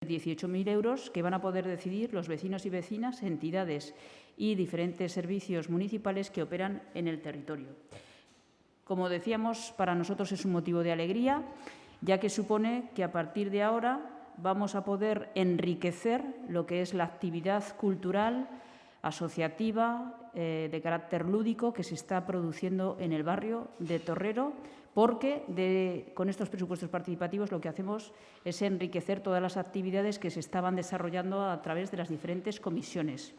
18.000 euros que van a poder decidir los vecinos y vecinas, entidades y diferentes servicios municipales que operan en el territorio. Como decíamos, para nosotros es un motivo de alegría, ya que supone que a partir de ahora vamos a poder enriquecer lo que es la actividad cultural, asociativa, eh, de carácter lúdico que se está produciendo en el barrio de Torrero, porque con estos presupuestos participativos lo que hacemos es enriquecer todas las actividades que se estaban desarrollando a través de las diferentes comisiones.